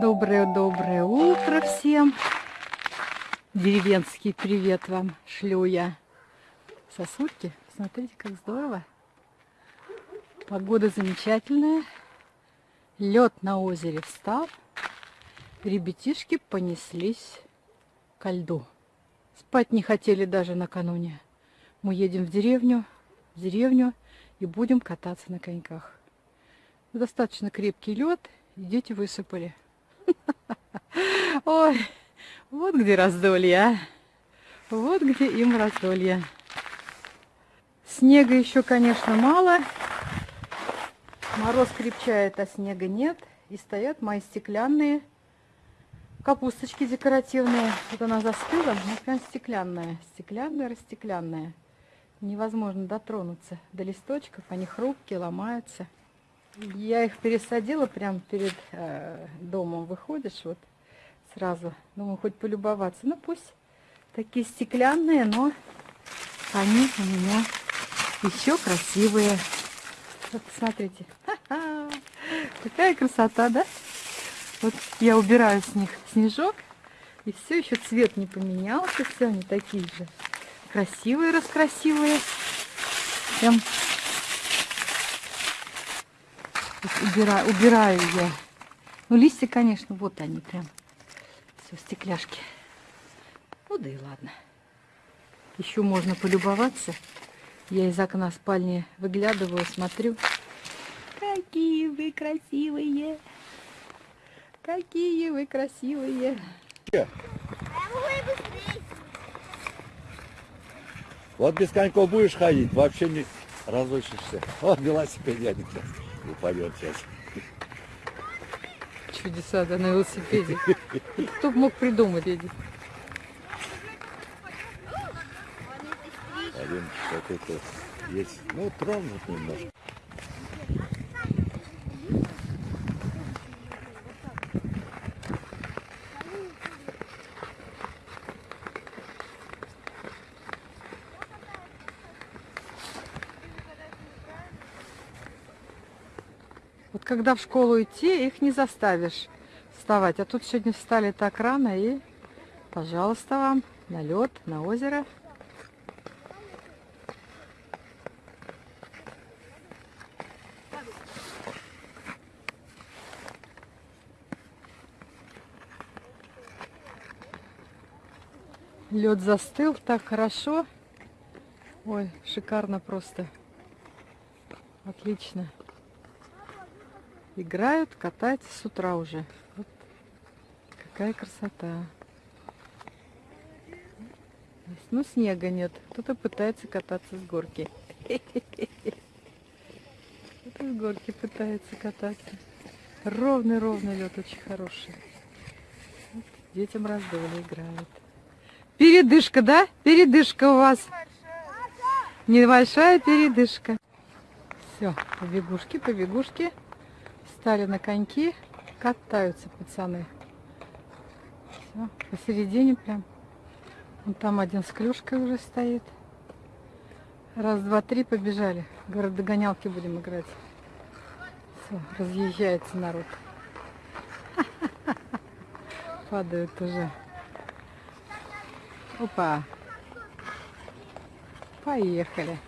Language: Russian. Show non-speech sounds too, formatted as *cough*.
Доброе-доброе утро всем. Деревенский привет вам шлю я. Сосульки, смотрите, как здорово. Погода замечательная. Лед на озере встал. Ребятишки понеслись ко льду. Спать не хотели даже накануне. Мы едем в деревню, в деревню и будем кататься на коньках. Достаточно крепкий лед, и дети высыпали. *laughs* Ой, вот где раздолье, а. Вот где им раздолье. Снега еще, конечно, мало. Мороз крепчает, а снега нет. И стоят мои стеклянные капусточки декоративные. Вот она застыла, но прям стеклянная. Стеклянная, растеклянная. Невозможно дотронуться до листочков. Они хрупкие, ломаются. Я их пересадила прямо перед э, домом. Выходишь вот сразу. Думаю, хоть полюбоваться. Ну, пусть такие стеклянные, но они у меня еще красивые. Вот, смотрите. Какая красота, да? Вот я убираю с них снежок. И все еще цвет не поменялся. Все они такие же красивые, раскрасивые. Прям убираю, убираю я. Ну, листья, конечно, вот они прям. Все, стекляшки. Ну, да и ладно. Еще можно полюбоваться. Я из окна спальни выглядываю, смотрю. Какие вы красивые! Какие вы красивые! Вот без коньков будешь ходить, вообще не разучишься. Вот велосипед едет сейчас упадет сейчас. Чудеса, да, на велосипеде. Кто мог придумать эти? Один какой-то есть, ну, тронут немножко. Вот когда в школу идти, их не заставишь вставать. А тут сегодня встали так рано и, пожалуйста, вам на лед, на озеро. Лед застыл так хорошо. Ой, шикарно просто. Отлично играют, катаются с утра уже. Вот какая красота. Ну, снега нет. Кто-то пытается кататься с горки. *laughs* Кто-то с горки пытается кататься. Ровный-ровный лед, очень хороший. Вот, детям раздолье играют. Передышка, да? Передышка у вас. Небольшая передышка. Все, побегушки, побегушки. Встали на коньки, катаются пацаны. Все, посередине прям. Вон там один с клюшкой уже стоит. Раз, два, три, побежали. Говорят, догонялки будем играть. Все, разъезжается народ. *laughs* Падают уже. Опа. Поехали.